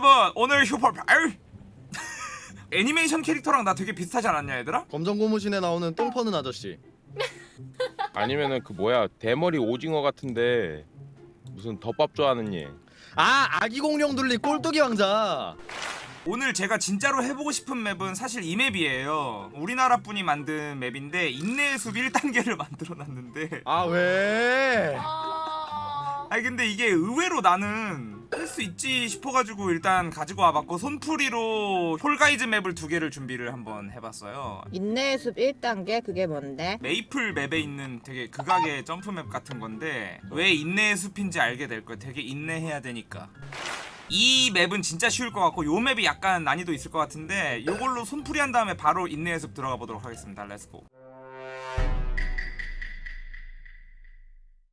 여러분 오늘 휴퍼 아유. 애니메이션 캐릭터랑 나 되게 비슷하지 않았냐 얘들아? 검정 고무신에 나오는 똥 퍼는 아저씨. 아니면은 그 뭐야 대머리 오징어 같은데 무슨 덮밥 좋아하는 얘. 아 아기 공룡 둘리 꼴뚜기 왕자. 오늘 제가 진짜로 해보고 싶은 맵은 사실 이 맵이에요 우리나라 분이 만든 맵인데 인내의 숲 1단계를 만들어놨는데 아 왜? 아... 아니 근데 이게 의외로 나는 할수 있지 싶어가지고 일단 가지고 와봤고 손풀이로 Fall Guys 맵을 두 개를 준비를 한번 해봤어요. 인내의 숲 1단계 그게 뭔데? 메이플 맵에 있는 되게 극악의 점프맵 같은 건데 왜 인내의 숲인지 알게 될 거예요. 되게 인내해야 되니까. 이 맵은 진짜 쉬울 것 같고 요 맵이 약간 난이도 있을 것 같은데 요걸로 손풀이 한 다음에 바로 인내의 숲 들어가 보도록 하겠습니다. let's go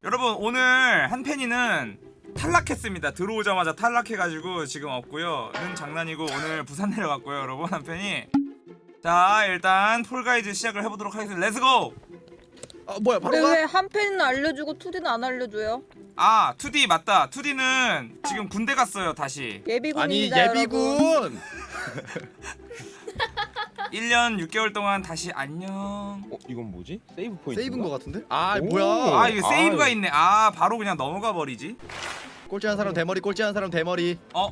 여러분 오늘 한팬이는 탈락했습니다 들어오자마자 탈락해가지고 지금 없고요 는 장난이고 오늘 부산 내려갔고요 여러분 한팬이 자 일단 Fall Guys 시작을 해보도록 하겠습니다 let's go 아 뭐야 바로 근데 가? 왜한 팬은 알려주고 2D는 안 알려줘요? 아 2D 맞다 2D는 지금 군대 갔어요 다시 아니 예비군입니다 여러분. 예비군. 1년 6개월 동안 다시 안녕 어 이건 뭐지? save point. 세이브인 것 같은데? 아 오. 뭐야? 아 이거 세이브가 아유. 있네 아 바로 그냥 넘어가 버리지 꼴찌 한 사람 대머리 꼴찌 한 사람 대머리. 어?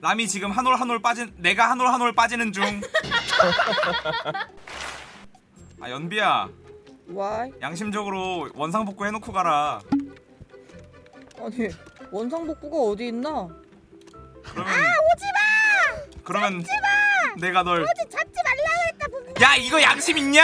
남이 지금 한 올 한 올 빠진 내가 한 올 한 올 빠지는 중 아 연비야 Why? 양심적으로 원상복구 해놓고 가라 아니 원상복구가 어디 있나? 그러면 아 오지마 그러면 내가 널 오지 잡지 말라 그랬다 분명 야 이거 양심 있냐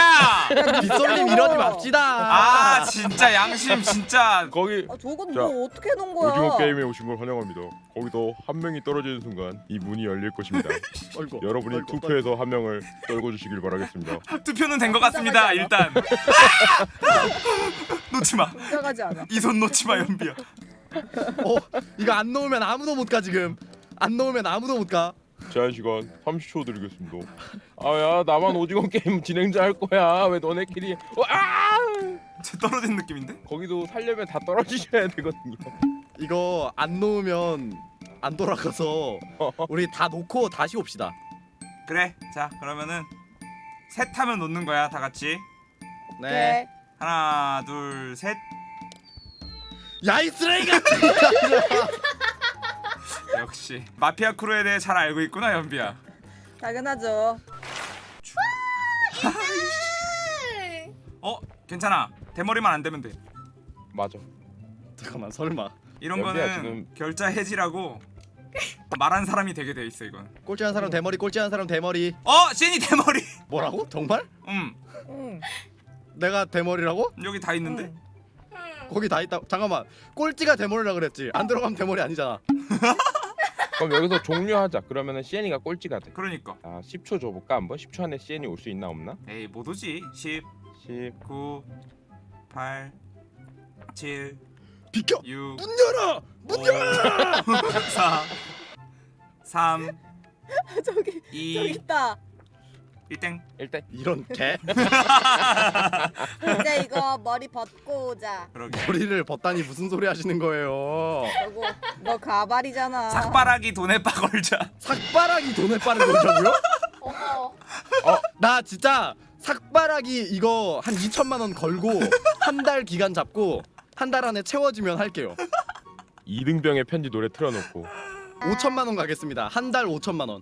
빗솔님 이러지 맙시다. 아 진짜 양심 진짜 거기 아 저건 자, 뭐 어떻게 해놓은 거야? 오징어 게임에 오신 걸 환영합니다. 거기서 한 명이 떨어지는 순간 이 문이 열릴 것입니다. 어이구. 여러분이 어이구, 투표해서 한 명을 떨궈 주시길 바라겠습니다. 투표는 된 것 같습니다 일단 놓지마. 이 손 놓지마 연비야 어 이거 안 놓으면 아무도 못 가 지금. 안 놓으면 아무도 못 가. 제한 시간 30초 드리겠습니다. 아야 나만 오징어 게임 진행자 할 거야. 왜 너네끼리? 어, 아! 쟤 떨어진 느낌인데? 거기도 살려면 다 떨어지셔야 되거든요. 이거 안 놓으면 안 돌아가서 우리 다 놓고 다시 옵시다. 그래 자 그러면은 셋 하면 놓는 거야 다 같이 네. 하나 둘 셋 야이 쓰레기가. 역시 마피아 크루에 대해 잘 알고 있구나 연비야 당연하죠. 어 괜찮아 대머리만 안 되면 돼 맞아. 잠깐만 설마. 이런 연비야, 거는 지금- 결자 해지라고 말한 사람이 되게 돼 있어 이건 꼴찌한 사람 대머리 꼴찌한 사람 대머리. 어 제니 대머리 뭐라고? 정말? 음 응. 내가 대머리라고? 여기 다 있는데 응. 거기 다 있다. 잠깐만. 꼴찌가 대머리라 그랬지. 안 들어가면 대머리 아니잖아. 그럼 여기서 종료하자. 그러면은 시엔이가 꼴찌가 돼. 그러니까 아 10초 줘볼까 한번? 10초 안에 시엔이 올 수 있나 없나? 에이 못 오지 10 10 9 8 7 비켜. 6 문 열어. 문 열어. 4 3 저기 저기 2 있다. 1땡 일단 이런 개 이제 이거 머리 벗고 오자. 그러게 머리를 벗다니 무슨 소리 하시는 거예요? 그리고 너 가발이잖아. 삭바라기 돈에 빠 걸자 삭바라기 돈을 빠는 거냐고요? 어머 나 진짜 삭바라기 이거 한 2천만 원 걸고 한 달 기간 잡고 한 달 안에 채워지면 할게요. 이등병의 편지 노래 틀어놓고 5천만 원 가겠습니다. 한 달 5천만 원.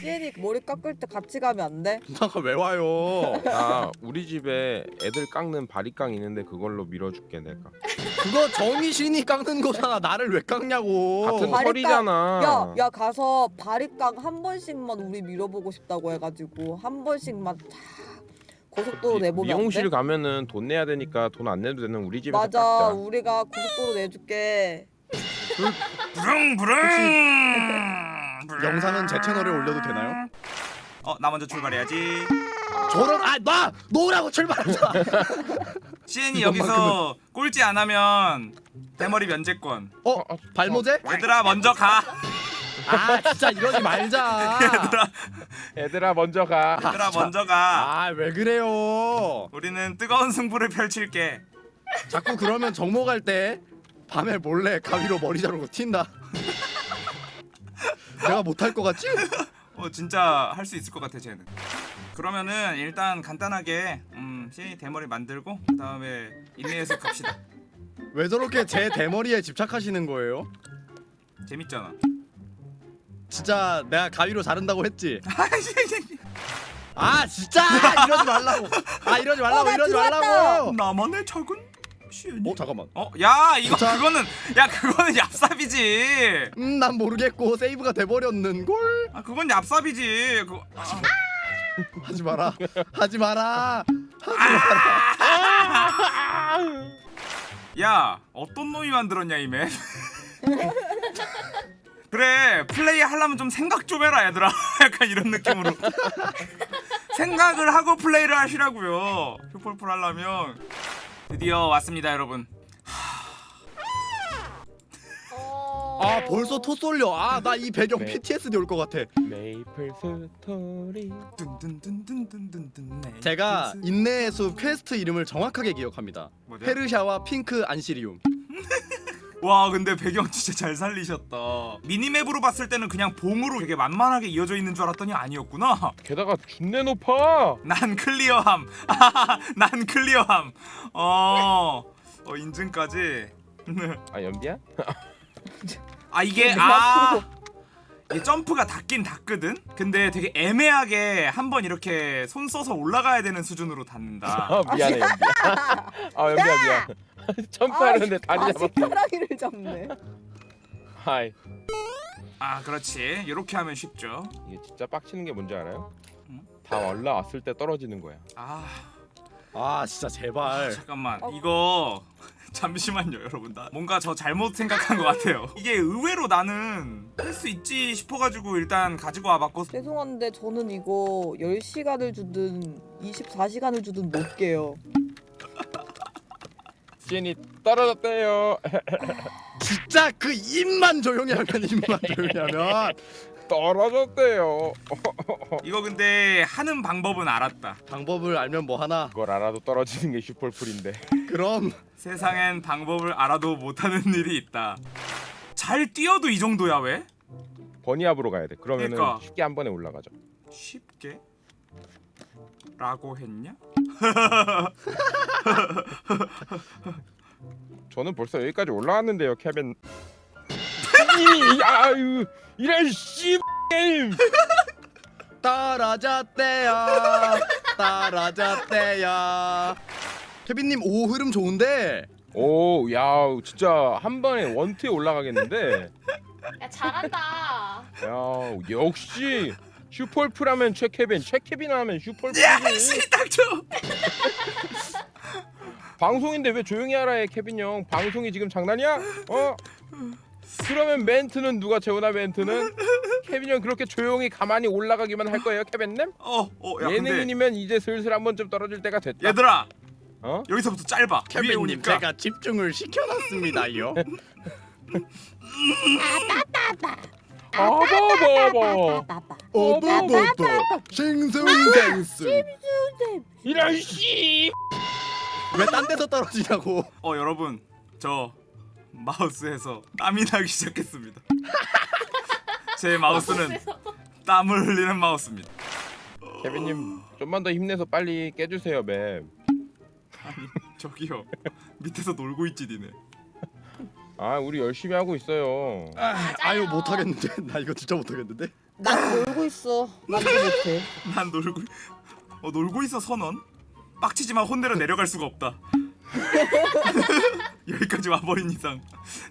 시엔이 머리 깎을 때 같이 가면 안 돼? 누나가 왜 와요? 아 우리 집에 애들 깎는 바리깡 있는데 그걸로 밀어줄게 내가 그거 정희신이 깎는 거잖아. 나를 왜 깎냐고. 같은 바리깡. 털이잖아 야, 야 가서 바리깡 한 번씩만 우리 밀어보고 싶다고 해가지고 한 번씩만 쫙 고속도로 미- 내보면 안 미용실 돼? 가면은 돈 내야 되니까 돈 안 내도 되는 우리 집에서 맞아, 깎자 우리가 고속도로 내줄게. 부릉 부릉 영상은 제 채널에 올려도 되나요? 어 나 먼저 출발해야지 저런 아나 놓으라고 출발하자. 시엔이 여기서 꼴찌 안 하면 대머리 면제권 어 발모제? 얘들아 먼저 가 아 진짜 이러지 말자. 얘들아 얘들아 먼저 가 얘들아 먼저 가 아 왜 그래요? 우리는 뜨거운 승부를 펼칠게 자꾸 그러면 정모 갈 때 밤에 몰래 가위로 머리 자르고 튄다. 내가 못할 것 같지? 어 진짜 할 수 있을 것 같아 쟤는. 그러면은 일단 간단하게 음 C 대머리 만들고 그 다음에 인내해서 갑시다. 왜 저렇게 제 대머리에 집착하시는 거예요? 재밌잖아. 진짜 내가 가위로 자른다고 했지. 아 진짜 이러지 말라고. 아 이러지 말라고 어, 나 이러지. 말라고. 나만의 시은이. 어 잠깐만. 어? 야 이거 자. 그거는 야 그거는 얍삽이지. 음 난 모르겠고 세이브가 돼버렸는 걸. 아 그건 얍삽이지. 그거. 아. 하지 마라. 하지 마라. 야 어떤 놈이 만들었냐 이 map? 그래 플레이 하려면 좀 생각 좀 해라 얘들아 약간 이런 느낌으로 생각을 하고 플레이를 하시라고요 슈퍼풀 하려면 드디어 왔습니다 여러분 어. 아 벌써 토 쏠려. 아 나 이 배경 네. PTSD 올 것 같아. 메이플 스토리 둔둔둔둔둔둔둔 제가 인내의 숲 퀘스트 이름을 정확하게 기억합니다. 뭐죠? 페르샤와 핑크 안시리움. 와 근데 배경 진짜 잘 살리셨다 minimap으로 봤을 때는 그냥 봉으로 되게 만만하게 이어져 있는 줄 알았더니 아니었구나 게다가 준내 높아 난 clear함. 난 clear함. 어, 어 인증까지. 아 연비야? 아 이게 내 아. 이게 점프가 닿긴 닿거든. 근데 되게 애매하게 한 번 이렇게 손 써서 올라가야 되는 수준으로 닿는다. 아 미안해 연비야 아 연비야 미안 점프하려는데 다리 아, 잡았어 숟가락이를 잡네. 하이 아 그렇지. 이렇게 하면 쉽죠. 이게 진짜 빡치는 게 뭔지 알아요? 응? 다 올라왔을 때 떨어지는 거야 아 아 진짜 제발. 잠깐만 어. 이거 잠시만요 여러분 나 뭔가 저 잘못 생각한 것 같아요. 이게 의외로 나는 할 수 있지 싶어가지고 일단 가지고 와봤고 죄송한데 저는 이거 10시간을 주든 24시간을 주든 못 깨요. 시엔이 떨어졌대요 진짜 그 입만 조용히 하면 입만 조용히 하면 떨어졌대요 이거 근데 하는 방법은 알았다. 방법을 알면 뭐 하나. 그걸 알아도 떨어지는 게 슈퍼풀인데 그럼 세상엔 방법을 알아도 못하는 일이 있다. 잘 뛰어도 이 정도야 왜? 버니압으로 가야 돼 그러면은 그러니까. 쉽게 한 번에 올라가죠 쉽게? 라고 했냐? 저는 벌써 여기까지 올라왔는데요 케빈 이 아유 이런 씨 게임 따라잡대야 따라잡대야. 케빈님 오 흐름 좋은데 오, 야, 진짜 한 번에 원트에 올라가겠는데. 야 잘한다. 야, 역시 슈퍼풀하면 최케빈, 최케빈 하면. 씨, 닥쳐. 방송인데 왜 조용히 하라 해, 케빈 형. 방송이 지금 장난이야? 어? 그러면 멘트는 누가 재우나 멘트는? 케빈 형 그렇게 조용히 가만히 올라가기만 할 거예요, 케빈님? 어, 어, 야, 근데 예능인이면 이제 슬슬 한 번쯤 떨어질 때가 됐다. 얘들아, 어? 여기서부터 짧아. 케빈님. 제가 집중을 시켜놨습니다요. 아 바바바. 빠빠. 어버버버 싱숭생숭 이런 씨. 왜 딴 데서 떨어지냐고. 어, 여러분, 저 마우스에서 땀이 나기 시작했습니다. 제 마우스는 땀을 흘리는 마우스입니다. 케빈님 좀만 더 힘내서 빨리 깨주세요, 맵. 저기요, 밑에서 놀고 있지 니네. 아, 우리 열심히 하고 있어요. 아, 아유 못하겠는데 나 이거 진짜 못하겠는데. 난 놀고 있어. 나도 못해. 난 놀고, 어 놀고 있어 선언. 빡치지만 혼내려 내려갈 수가 없다. 여기까지 와버린 이상,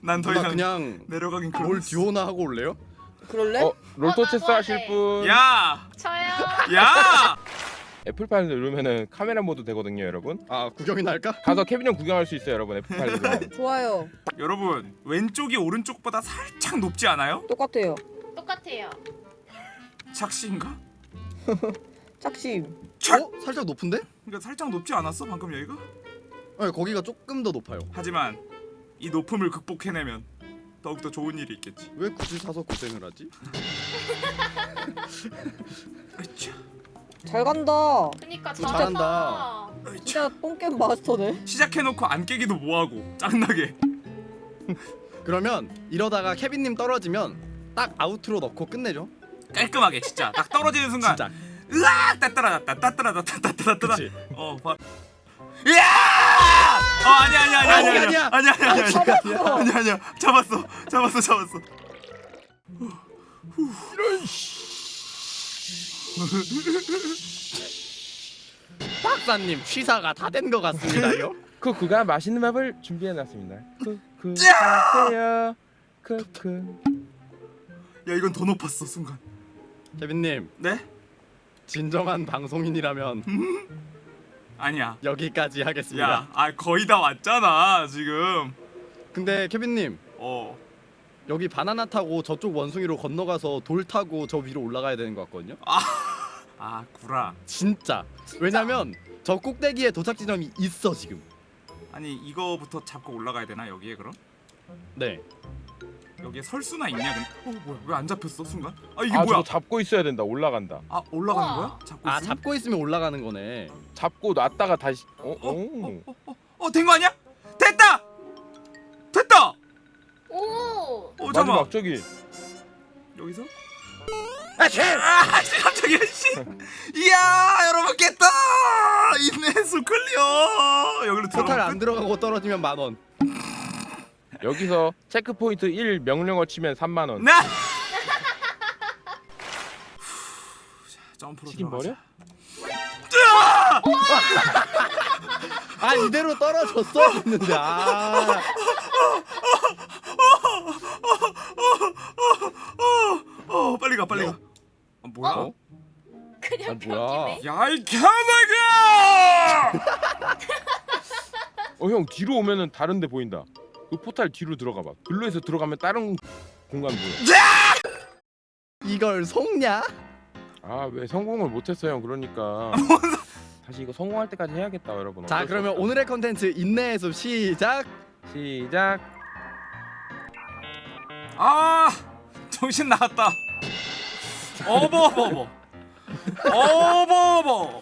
난 더 이상 그냥 내려가긴 뭘 그럴 듀오나 하고 올래요? 그럴래? 어, 롤토 어, 체스 나도 하실. 분? 야, 저요. 야! F5 누르면은 camera mode 되거든요, 여러분. 아 구경이나 할까? 가서 케빈 형 구경할 수 있어요, 여러분. F5 누르면. 좋아요. 여러분 왼쪽이 오른쪽보다 살짝 높지 않아요? 똑같아요. 똑같아요. 착시인가? 착심. 어? 살짝 높은데? 그러니까 살짝 높지 않았어 방금 여기가? 네, 거기가 조금 더 높아요. 하지만 이 높음을 극복해내면 더욱더 좋은 일이 있겠지. 왜 굳이 사서 고생을 하지? 잘 간다. 그니까 진짜 잘한다. 진짜 똥겜 마스터네. 시작해놓고 안 깨기도 뭐하고 짱나게. 그러면 이러다가 케빈님 떨어지면 딱 아우트로 넣고 끝내죠. 깔끔하게 진짜 딱 떨어지는 순간 진짜. 으악 따따라다따 따따라다따 따따라다따 그치. 어 봐. 야! 어 아니야 아니야 아니야 아니, 아니야 아니야. 아니야 아니야 아니야 잡았어. 아니야 아니야 잡았어 잡았어 잡았어 박사님 취사가 다 된 것 같습니다요. 쿠쿠가 맛있는 밥을 준비해놨습니다. 쿠쿠 드세요. 쿠쿠. 야 이건 더 높았어 순간 케빈님 네? 진정한 방송인이라면 아니야 여기까지 하겠습니다. 야 아 거의 다 왔잖아 지금 근데 케빈님 어 여기 바나나 타고 저쪽 원숭이로 건너가서 돌 타고 저 위로 올라가야 되는 것 같거든요. 아 구라 진짜. 진짜? 왜냐면 저 꼭대기에 도착 지점이 있어 지금. 아니 이거부터 잡고 올라가야 되나 여기에 그럼? 네. 여기에 설 수나 있냐 근데 어 뭐야 왜 안 잡혔어 순간? 아 이게 아 뭐야? 잡고 있어야 된다. 올라간다. 아 올라가는 우와. 거야? 잡고 아 있으면? 잡고 있으면 올라가는 거네. 잡고 놨다가 다시. 어? 어? 어된거 아니야? 됐다! 됐다! 오. 어 잠깐만 마지막 저기. 여기서? 아 쟤! 아 갑자기 씨 이야 여러분 깼다 인내숲 clear 여기로 포탈 들어가면 안 끝? 들어가고 떨어지면 만 원. 여기서 checkpoint 1 명령어 치면 3만 원. 나 점프로 들어가자. 버려? 아 이대로 떨어졌어 했는데 아. 어 빨리 가 빨리 가 아, 뭐야? 어? 그냥 아, 뭐야. 벽이네. 야이 개나가 어형 뒤로 오면은 다른 데 보인다. 그 포탈 뒤로 들어가 봐. 글로에서 들어가면 다른 공간 보여. 이걸 속냐? 아 왜 성공을 못했어 형 그러니까. 다시 이거 성공할 때까지 해야겠다 여러분. 자 그러면 없다. 오늘의 컨텐츠 인내의 숲 시작. 시작. 아 정신 나갔다 어버 어버 어버 어버 어버